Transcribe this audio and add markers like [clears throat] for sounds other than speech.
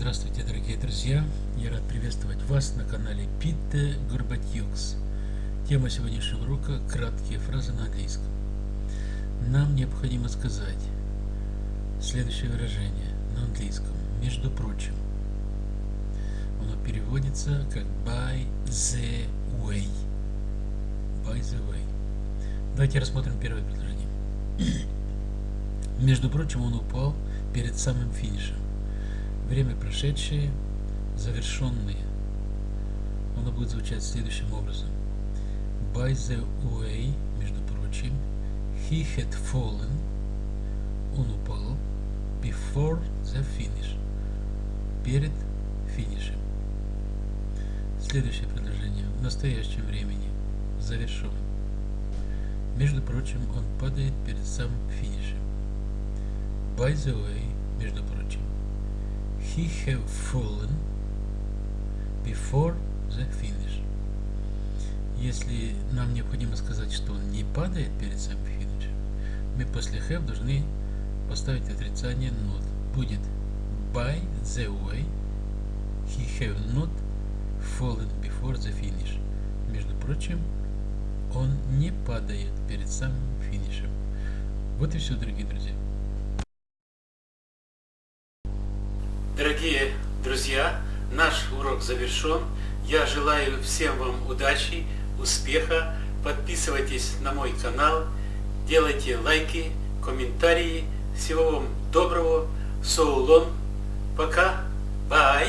Здравствуйте, дорогие друзья! Я рад приветствовать вас на канале Питте Горбатьюкс. Тема сегодняшнего урока – краткие фразы на английском. Нам необходимо сказать следующее выражение на английском. Между прочим, оно переводится как by the way. By the way. Давайте рассмотрим первое предложение. [clears throat] Между прочим, он упал перед самым финишем. Время прошедшее, завершенные. Оно будет звучать следующим образом. By the way, между прочим, he had fallen, он упал, before the finish, перед финишем. Следующее предложение. В настоящем времени, завершен. Между прочим, он падает перед самым финишем. By the way, между прочим, he have fallen before the finish. Если нам необходимо сказать, что он не падает перед самым финишем, мы после have должны поставить отрицание not. Будет by the way, he have not fallen before the finish. Между прочим, он не падает перед самым финишем. Вот и все, дорогие друзья. Дорогие друзья, наш урок завершен. Я желаю всем вам удачи, успеха. Подписывайтесь на мой канал, делайте лайки, комментарии. Всего вам доброго. So long. Пока. Bye.